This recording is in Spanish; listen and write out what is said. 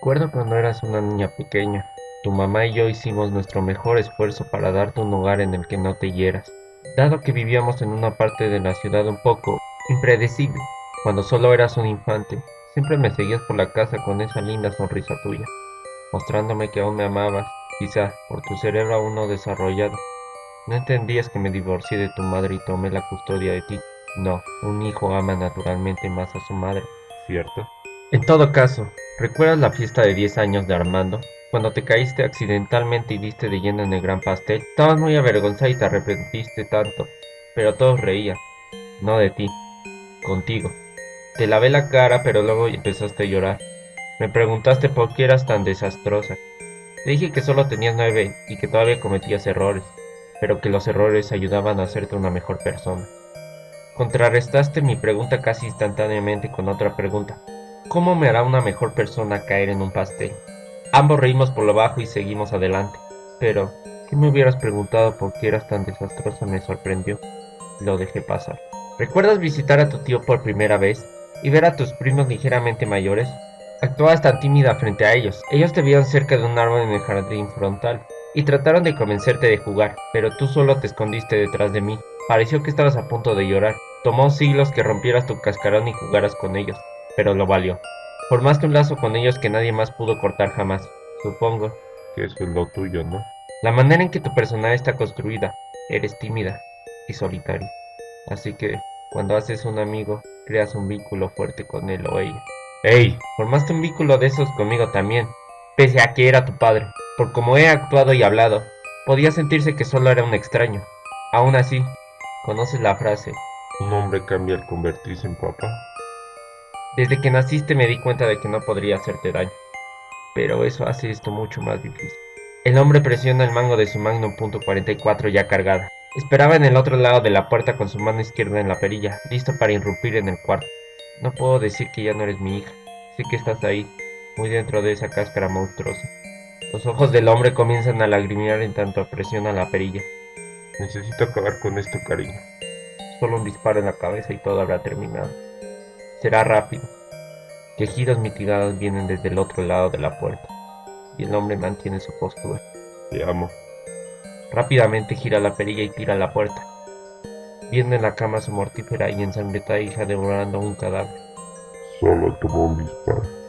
Recuerdo cuando eras una niña pequeña. Tu mamá y yo hicimos nuestro mejor esfuerzo para darte un hogar en el que no te hieras. Dado que vivíamos en una parte de la ciudad un poco impredecible, cuando solo eras un infante, siempre me seguías por la casa con esa linda sonrisa tuya, mostrándome que aún me amabas, quizá por tu cerebro aún no desarrollado. No entendías que me divorcié de tu madre y tomé la custodia de ti. No, un hijo ama naturalmente más a su madre, ¿cierto? En todo caso, ¿recuerdas la fiesta de 10 años de Armando? Cuando te caíste accidentalmente y diste de lleno en el gran pastel, estabas muy avergonzada y te arrepentiste tanto, pero todos reían, no de ti, contigo. Te lavé la cara, pero luego empezaste a llorar. Me preguntaste por qué eras tan desastrosa. Te dije que solo tenías nueve y que todavía cometías errores, pero que los errores ayudaban a hacerte una mejor persona. Contrarrestaste mi pregunta casi instantáneamente con otra pregunta. ¿Cómo me hará una mejor persona caer en un pastel? Ambos reímos por lo bajo y seguimos adelante. Pero, ¿qué me hubieras preguntado por qué eras tan desastrosa? Me sorprendió. Lo dejé pasar. ¿Recuerdas visitar a tu tío por primera vez y ver a tus primos ligeramente mayores? Actuabas tan tímida frente a ellos. Ellos te vieron cerca de un árbol en el jardín frontal y trataron de convencerte de jugar, pero tú solo te escondiste detrás de mí. Pareció que estabas a punto de llorar. Tomó siglos que rompieras tu cascarón y jugaras con ellos pero lo valió. Formaste un lazo con ellos que nadie más pudo cortar jamás. Supongo que eso es lo tuyo, ¿no? La manera en que tu personalidad está construida, eres tímida y solitaria. Así que, cuando haces un amigo, creas un vínculo fuerte con él o ella. ¡Ey! Formaste un vínculo de esos conmigo también, pese a que era tu padre. Por como he actuado y hablado, podía sentirse que solo era un extraño. Aún así, ¿conoces la frase? ¿Un hombre cambia al convertirse en papá? Desde que naciste me di cuenta de que no podría hacerte daño, pero eso hace esto mucho más difícil. El hombre presiona el mango de su Magnum .44 ya cargada. Esperaba en el otro lado de la puerta con su mano izquierda en la perilla, listo para irrumpir en el cuarto. No puedo decir que ya no eres mi hija. Sé que estás ahí, muy dentro de esa cáscara monstruosa. Los ojos del hombre comienzan a lagrimear en tanto presiona la perilla. Necesito acabar con esto, cariño. Solo un disparo en la cabeza y todo habrá terminado. Será rápido. Quejidos mitigados vienen desde el otro lado de la puerta, y el hombre mantiene su postura. Te amo. Rápidamente gira la perilla y tira la puerta. Viene en la cama su mortífera y ensangrentada hija devorando un cadáver. Solo tomó un disparo.